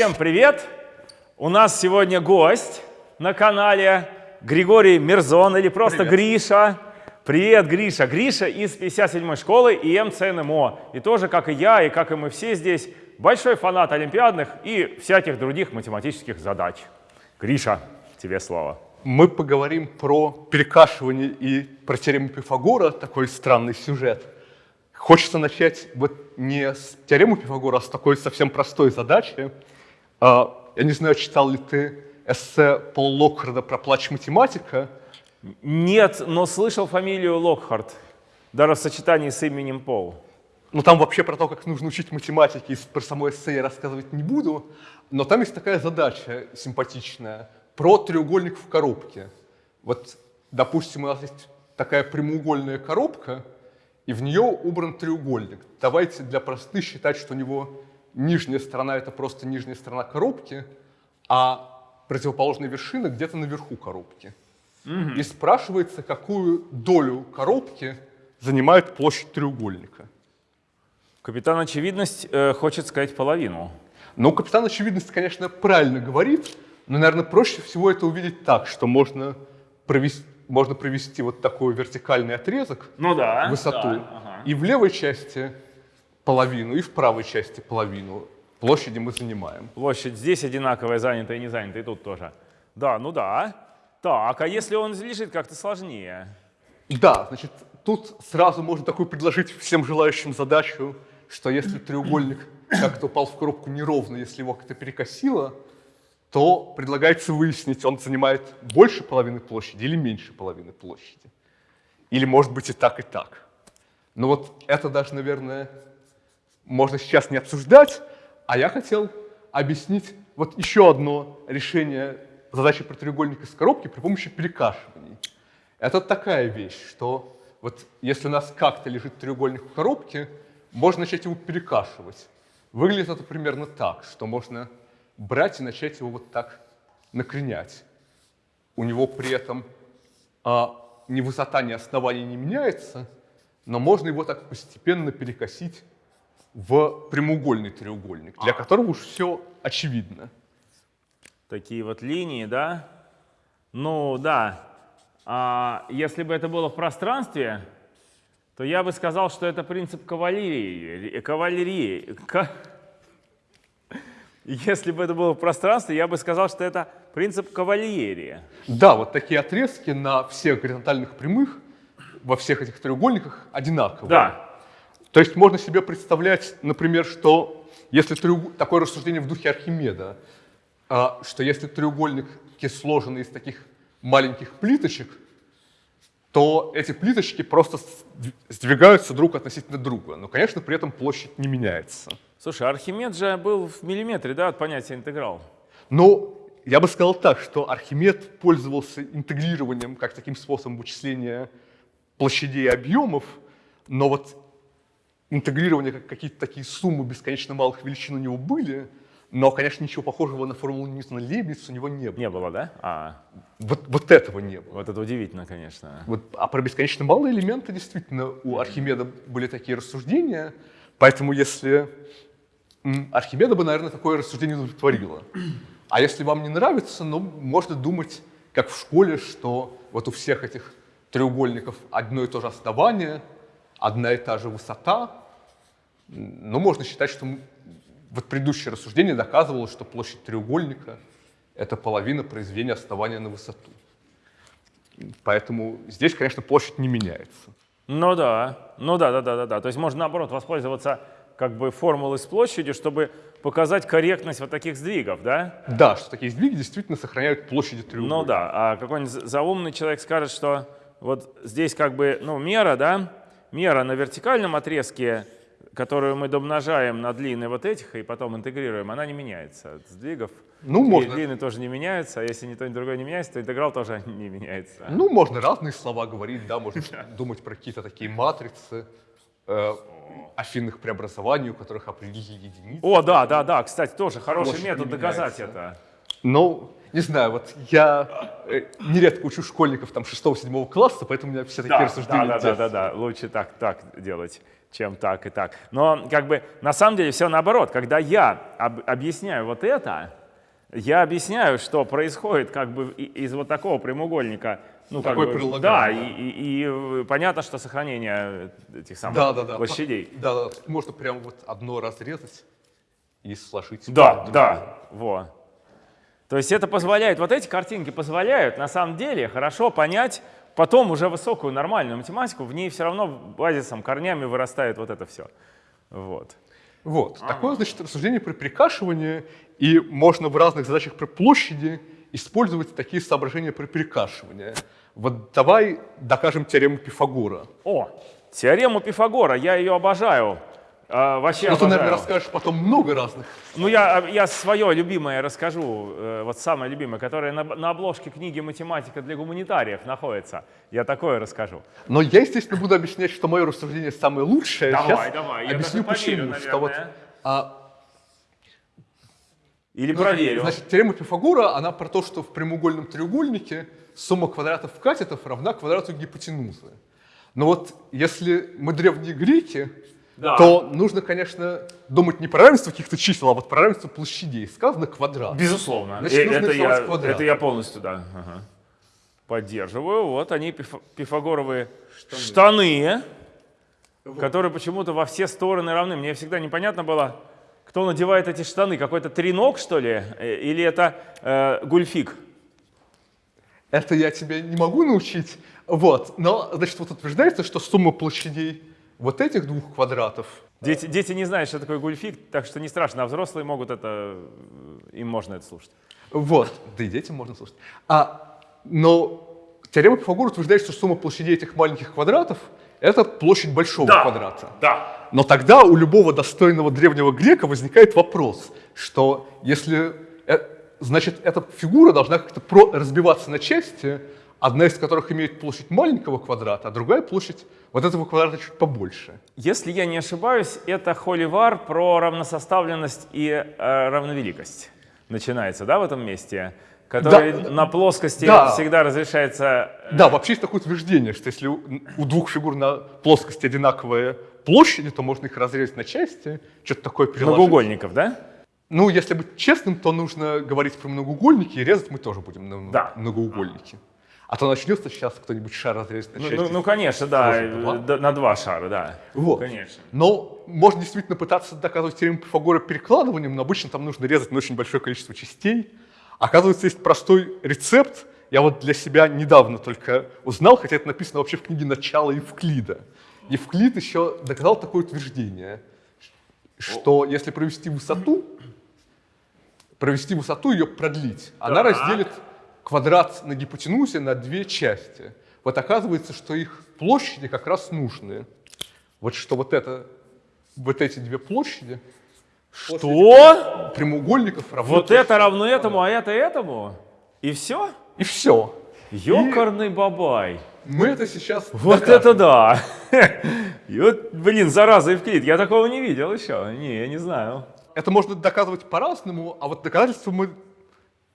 Всем привет! У нас сегодня гость на канале Григорий Мирзон или просто Привет. Гриша. Привет, Гриша. Гриша из 57-й школы и МЦНМО. И тоже, как и я, и как и мы все здесь, большой фанат олимпиадных и всяких других математических задач. Гриша, тебе слово. Мы поговорим про перекашивание и про теорему Пифагора, такой странный сюжет. Хочется начать вот не с теоремы Пифагора, а с такой совсем простой задачи. А, Я не знаю, читал ли ты эссе Пола Локхарда про плач математика. Нет, но слышал фамилию Локхарт, даже в сочетании с именем Пол. Ну, там вообще про то, как нужно учить математике, и про само эссе я рассказывать не буду. Но там есть такая задача симпатичная про треугольник в коробке. Вот, допустим, у нас есть такая прямоугольная коробка, и в нее убран треугольник. Давайте для простоты считать, что у него нижняя сторона — это просто нижняя сторона коробки, а противоположная вершина где-то наверху коробки. И спрашивается, какую долю коробки занимает площадь треугольника. Капитан Очевидность э, хочет сказать половину. Ну, капитан очевидность, конечно, правильно говорит, но, наверное, проще всего это увидеть так, что можно провести, можно провести вот такой вертикальный отрезок, Ну да. высоту, и в левой части половину, и в правой части половину площади мы занимаем. Площадь здесь одинаковая, занятая и не занятая, и тут тоже. Да, ну да. Так, а если он лежит как-то сложнее? Да, значит, тут сразу можно такую предложить всем желающим задачу, что если треугольник как-то упал в коробку неровно, если его как-то перекосило, то предлагается выяснить, он занимает больше половины площади или меньше половины площади. Или может быть и так, и так. Но вот это даже, наверное, можно сейчас не обсуждать, а я хотел объяснить вот еще одно решение задачи про треугольник из коробки при помощи перекашиваний. Это такая вещь, что вот если у нас как-то лежит треугольник в коробке, можно начать его перекашивать. Выглядит это примерно так, что можно брать и начать его вот так накренять. У него при этом а, ни высота, ни основание не меняется, но можно его так постепенно перекосить в прямоугольный треугольник, для которого уж все очевидно. Такие вот линии, да? Ну да. А если бы это было в пространстве, то я бы сказал, что это принцип кавалерии. Кавалерии. ка- Если бы это было в пространстве, я бы сказал, что это принцип кавалерии. Да, вот такие отрезки на всех горизонтальных прямых во всех этих треугольниках одинаковые. Да. То есть можно себе представлять, например, что если треуг- такое рассуждение в духе Архимеда, а, что если треугольник сложен из таких маленьких плиточек, то эти плиточки просто сдвигаются друг относительно друга. Но, конечно, при этом площадь не меняется. Слушай, Архимед же был в миллиметре, да, от понятия интеграл. Но я бы сказал так, что Архимед пользовался интегрированием как таким способом вычисления площадей и объемов, но вот интегрирование, как какие-то такие суммы бесконечно малых величин у него были, но, конечно, ничего похожего на формулу Ньютона Лейбниц у него не было. Не было, да? А, Вот, вот этого не было. вот это удивительно, конечно. Вот, а про бесконечно малые элементы действительно у Архимеда были такие рассуждения, поэтому если Архимеда бы, наверное, такое рассуждение удовлетворило. А если вам не нравится, ну, можно думать, как в школе, что вот у всех этих треугольников одно и то же основание, одна и та же высота. Ну, можно считать, что вот предыдущее рассуждение доказывало, что площадь треугольника — это половина произведения основания на высоту. Поэтому здесь, конечно, площадь не меняется. Ну да, ну да, да, да, да, да. То есть можно наоборот воспользоваться как бы формулой с площадью, чтобы показать корректность вот таких сдвигов, да? Да, что такие сдвиги действительно сохраняют площади треугольника. Ну да, а какой-нибудь за- заумный человек скажет, что вот здесь как бы, ну, мера, да, мера на вертикальном отрезке, которую мы домножаем на длины вот этих и потом интегрируем, она не меняется. От сдвигов Ну, дли- можно. длины тоже не меняются, а если ни то, ни другое не меняется, то интеграл тоже не меняется. Ну, можно разные слова говорить, да, можно думать про какие-то такие матрицы э, афинных преобразований, у которых определили единицы. О, да, да, да, кстати, тоже хороший метод доказать это. Но Не знаю, вот я э, нередко учу школьников там 6-7 класса, поэтому у меня все такие Да, рассуждения. да, да, да, да, да, лучше так, так делать, чем так и так. Но как бы на самом деле все наоборот. Когда я об- объясняю вот это, я объясняю, что происходит как бы из вот такого прямоугольника. Ну, как Такой бы, прилагаемый, да, да. и, и- и, э, понятно, что сохранение этих самых Да, да, да. площадей. Да, да, можно прямо вот одно разрезать и сложить. Да, да, во. То есть это позволяет, вот эти картинки позволяют на самом деле хорошо понять потом уже высокую нормальную математику, в ней все равно базисом, корнями вырастает вот это все. Вот. Вот. Такое, значит, рассуждение при перекашивании, и можно в разных задачах при площади использовать такие соображения при перекашивании. Вот давай докажем теорему Пифагора. О, теорему Пифагора, я ее обожаю. А, вообще Ну, ты, наверное, расскажешь потом много разных. Ну, я, я свое любимое расскажу, э, вот самое любимое, которое на, на обложке книги «Математика для гуманитариев» находится. Я такое расскажу. Но я, естественно, буду объяснять, что мое рассуждение самое лучшее. Давай, Сейчас давай, я объясню поверю, почему. Что вот, наверное. а, Или Ну, проверю. Значит, теорема Пифагора, она про то, что в прямоугольном треугольнике сумма квадратов катетов равна квадрату гипотенузы. Но вот если мы древние греки, Да. то нужно, конечно, думать не про равенство каких-то чисел, а вот про равенство площадей. Сказано квадрат. Безусловно. Значит, нужно это, я, квадрат. это я полностью, да. ага. Поддерживаю. Вот они, пиф- пифагоровые штаны, которые почему-то во все стороны равны. Мне всегда непонятно было, кто надевает эти штаны. Какой-то треног, что ли? Э, Или это э, гульфик? Это я тебя не могу научить. Вот. Но, значит, вот утверждается, что сумма площадей вот этих двух квадратов Дети, дети не знают, что такое гульфик, так что не страшно, а взрослые могут это, им можно это слушать. Вот, да и детям можно слушать. А, но теорема Пифагора утверждает, что сумма площадей этих маленьких квадратов — это площадь большого квадрата. Да. Но тогда у любого достойного древнего грека возникает вопрос, что если, э, значит, эта фигура должна как-то разбиваться на части, одна из которых имеет площадь маленького квадрата, а другая площадь вот этого квадрата чуть побольше. Если я не ошибаюсь, это холивар про равносоставленность и э, равновеликость. Начинается, да, в этом месте? Который Да. на плоскости Да. всегда разрешается... э, Да, вообще есть такое утверждение, что если у, у двух фигур на плоскости одинаковые площади, то можно их разрезать на части, что-то такое переложить. Многоугольников, да? Ну, если быть честным, то нужно говорить про многоугольники, и резать мы тоже будем на Да. многоугольники. А то начнется сейчас кто-нибудь шар разрезать на Ну, ну, ну, конечно, да, Сложно, э, два. на два шара, да. Вот. Конечно. Но можно действительно пытаться доказывать теорему Пифагора перекладыванием, но обычно там нужно резать на очень большое количество частей. Оказывается, есть простой рецепт. Я вот для себя недавно только узнал, хотя это написано вообще в книге «Начало Евклида». Евклид еще доказал такое утверждение, что если провести высоту, провести высоту, ее продлить, она разделит квадрат на гипотенузе на две части. Вот оказывается, что их площади как раз нужные. Вот что вот это, вот эти две площади Что? прямоугольников равны Вот это равно этому, а это этому? И все? И все. Ёкарный бабай. Мы это сейчас Вот докажем. это да! И вот, блин, зараза, Евклид, я такого не видел еще. Не, я не знаю. Это можно доказывать по-разному, а вот доказательство мы...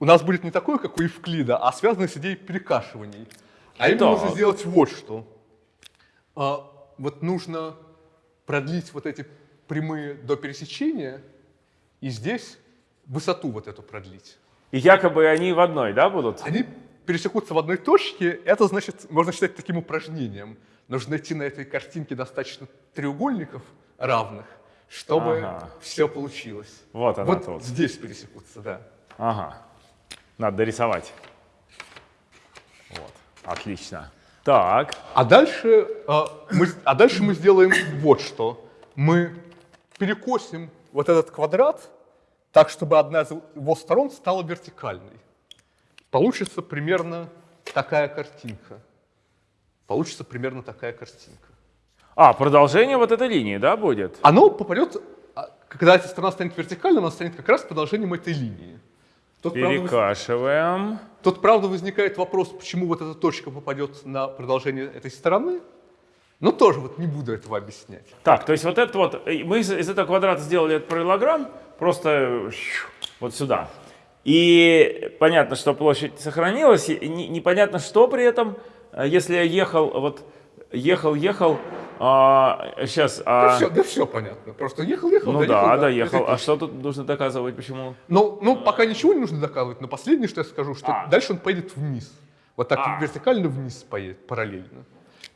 у нас будет не такое, как у Евклида, а связанное с идеей перекашиваний. А именно нужно сделать вот что. А, вот нужно продлить вот эти прямые до пересечения и здесь высоту вот эту продлить. И якобы они в одной, да, будут? Они пересекутся в одной точке, это значит, можно считать таким упражнением. Нужно найти на этой картинке достаточно треугольников равных, чтобы Ага. все получилось. Вот она Вот тут. здесь пересекутся, да. Ага. Надо дорисовать. Вот. Отлично. Так. А дальше, а, мы, а дальше мы сделаем вот что. Мы перекосим вот этот квадрат так, чтобы одна из его сторон стала вертикальной. Получится примерно такая картинка. Получится примерно такая картинка. А, продолжение вот этой линии, да, будет? Оно попадет, а, когда эта сторона станет вертикальной, она станет как раз продолжением этой линии. Тут, правда, Перекашиваем. тут, правда, возникает вопрос, почему вот эта точка попадет на продолжение этой стороны. Но тоже вот не буду этого объяснять. Так, то есть вот это вот, э, мы из, из этого квадрата сделали этот параллелограмм, просто вот сюда. И понятно, что площадь сохранилась, и не- непонятно, что при этом, э, если я ехал, вот ехал, ехал, сейчас, Да, все, да все понятно. Просто ехал, ехал, ну доехал, да, до доехал. А что тут нужно доказывать, почему? Ну, ну, пока ничего не нужно доказывать, но последнее, что я скажу, что А. дальше он поедет вниз. Вот так А. вертикально вниз поедет, параллельно.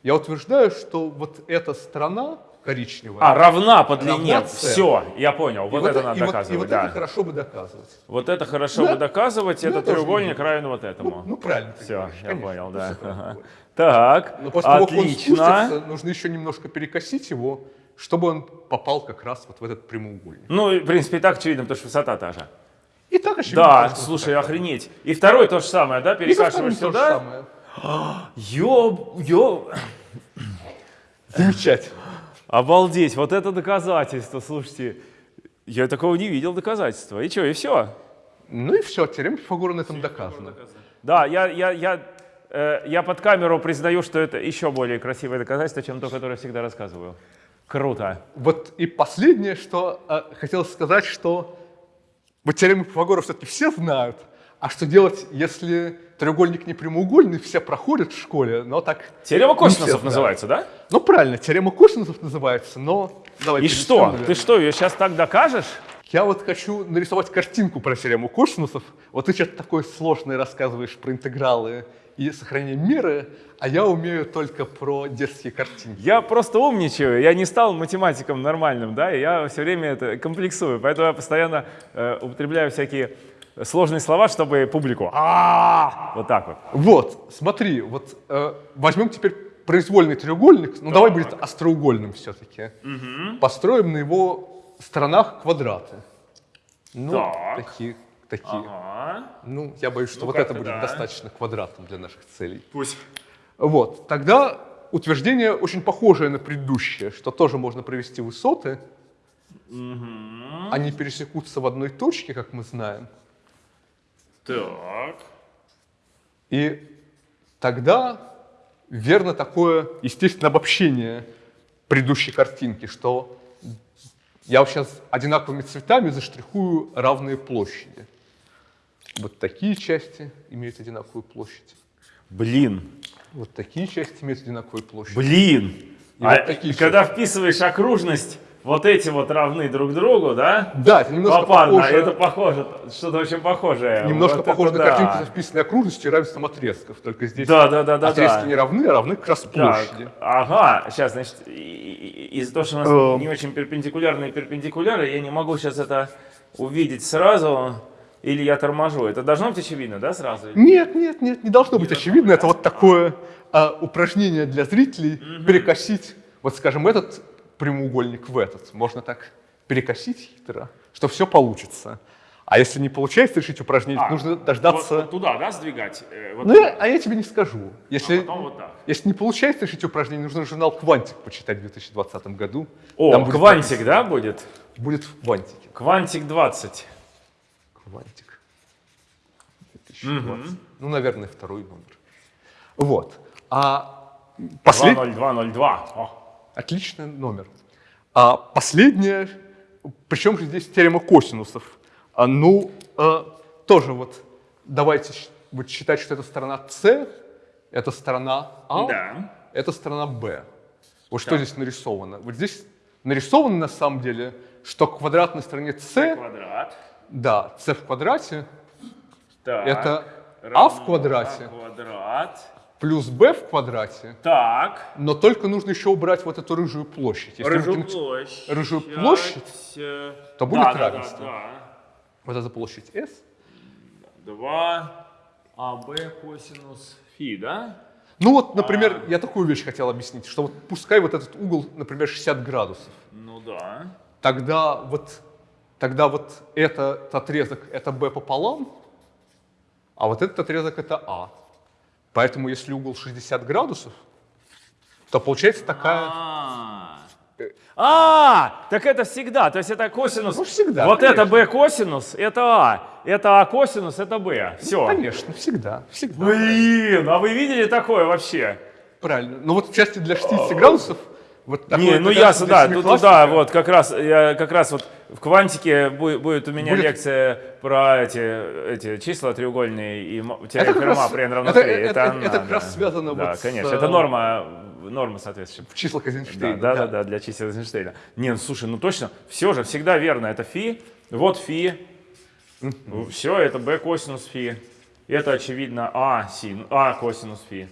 Я утверждаю, что вот эта сторона коричневая, А, равна по длине. Равна. Все, я понял. и Вот это надо и вот- и доказывать, вот да. это хорошо бы доказывать. Вот это хорошо Да. бы доказывать, Да, это тоже треугольник нужно. равен вот этому. Ну, ну, правильно. Все, говоришь, я конечно. понял, Ну, да. Ага. будет. Так, Но после того, как он отлично. спустится, нужно еще немножко перекосить его, чтобы он попал как раз вот в этот прямоугольник. Ну, в принципе, и так очевидно, потому что высота та же. И так очевидно. Да, слушай, охренеть. И второй то же самое, да? Перекашиваешь сюда. самое. Ёб, ёб. Замечательно. Обалдеть, вот это доказательство, слушайте. Я такого не видел доказательства. И что, и все? Ну и все, теорема Пифагора на этом доказана. Да, я, я, я, э, я под камеру признаю, что это еще более красивое доказательство, чем то, которое я всегда рассказываю. Круто. Вот и последнее, что э, хотелось сказать, что вот теорему Пифагора все-таки все знают, а что делать, если треугольник не прямоугольный, все проходят в школе, но так... Теорема косинусов называется, да? Ну правильно, теорема косинусов называется, но... Давай И что? наверное. Ты что, ее сейчас так докажешь? Я вот хочу нарисовать картинку про теорему косинусов. Вот ты что-то такое сложное рассказываешь про интегралы и сохранение меры, а я умею только про детские картинки. Я просто умничаю, я не стал математиком нормальным, да, и я все время это комплексую, поэтому я постоянно э, употребляю всякие сложные слова, чтобы публику а вот так вот. Вот, смотри, вот э, возьмем теперь произвольный треугольник, ну давай будет остроугольным все-таки. Построим на его сторонах квадраты. Ну, Так. такие, такие. Ага. Ну, я боюсь, что Ну, вот это будет да. достаточно квадратным для наших целей. Пусть. Вот, тогда утверждение очень похожее на предыдущее, что тоже можно провести высоты. Они пересекутся в одной точке, как мы знаем. Так. И тогда верно такое, естественно, обобщение предыдущей картинки, что я вот сейчас одинаковыми цветами заштрихую равные площади. Вот такие части имеют одинаковую площадь. Блин, Вот такие части имеют одинаковую площадь. блин. И А вот такие когда вписываешь окружность, вот эти вот равны друг другу, да? Да, это немножко Попарно, похоже, это похоже, что-то очень похожее. немножко Вот похоже на да. картинку со вписанной окружностью и равенством отрезков. Только здесь Да, да, да, да, отрезки да. не равны, а равны как раз Так, площади. ага, сейчас, значит, из-за того, что у нас Эм. не очень перпендикулярные перпендикуляры, я не могу сейчас это увидеть сразу, или я торможу. Это должно быть очевидно, да, сразу? Нет, нет, нет, не должно быть очевидно. Это вот такое а, упражнение для зрителей перекосить, вот скажем, этот прямоугольник в этот. Можно так перекосить хитро, что все получится. А если не получается решить упражнение, А, нужно дождаться... Вот, вот туда, да, сдвигать? Э, вот Ну, туда. я- а я тебе не скажу. Если, А потом вот так. если не получается решить упражнение, нужно журнал «Квантик» почитать в 2020 году. О, Там будет квантик, написано. да, будет? Будет в «Квантике». Квантик 20. Квантик. 2020. Ну, наверное, второй номер. Вот. А последний... 20202. О. Отличный номер. А последнее, причем же здесь теорема косинусов. А, ну, э, тоже вот давайте вот считать, что это сторона С, это сторона А, Да. это сторона Б. Вот что здесь нарисовано? Вот здесь нарисовано на самом деле, что к квадратной стороне С, Квадрат. да, С в квадрате, Так. это А в квадрате А квадрат. Плюс Б в квадрате, Так. но только нужно еще убрать вот эту рыжую площадь. Если Рыжую выкинуть площадь. рыжую площадь, то будет да, да, равенство. Да, вот эта площадь S, да. 2 АБ косинус фи, да? Ну вот, например, я такую вещь хотел объяснить, что вот пускай вот этот угол, например, 60 градусов, Ну да. тогда вот, тогда вот этот отрезок это b пополам, а вот этот отрезок это а. Поэтому если угол 60 градусов, то получается такая... А, А, так это всегда, то есть это косинус. Ну, всегда, Вот конечно. это b косинус, это а, это а косинус, это b. Все. Конечно, всегда, всегда. Блин, а вы видели такое вообще? Правильно. Но вот в части для 60 градусов Вот Не, такое ну ясно, да, тут, семиклассника. да, вот как раз, я как раз вот в квантике будет, будет у меня Будет- лекция про эти, эти числа треугольные и как Ферма при n равно это- 3. это- она, это как да. раз связано Да, вот с, конечно, э, это норма, норма соответствующая. В числах Эйзенштейна. Да, да, да, да, для чисел Эйзенштейна. Не, ну слушай, ну точно, все же всегда верно. Это фи, вот фи, все, это b косинус фи. Это очевидно а, син, а косинус фи.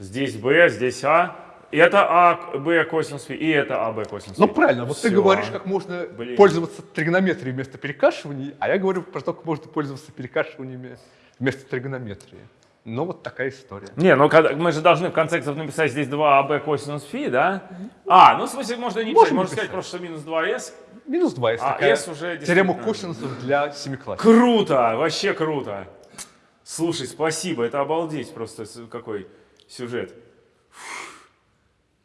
Здесь b, здесь а. Это а, b косинус фи, и это а, b косинус фи. Ну правильно, вот ты Всё. говоришь, как можно Блин. пользоваться тригонометрией вместо перекашиваний, а я говорю про то, как можно пользоваться перекашиваниями вместо тригонометрии. Ну вот такая история. Не, ну когда- мы же должны в конце концов написать здесь 2ab косинус фи, да? А, ну в смысле можно не писать, Можем можно написать. сказать просто, что минус 2s. Минус 2 есть А, такая S уже теорема косинусов для семиклассников. Круто, вообще круто. Слушай, спасибо, это обалдеть просто какой сюжет.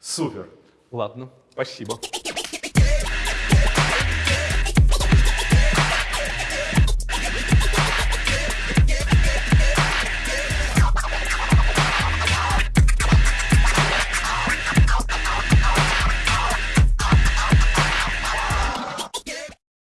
Супер. Ладно, спасибо.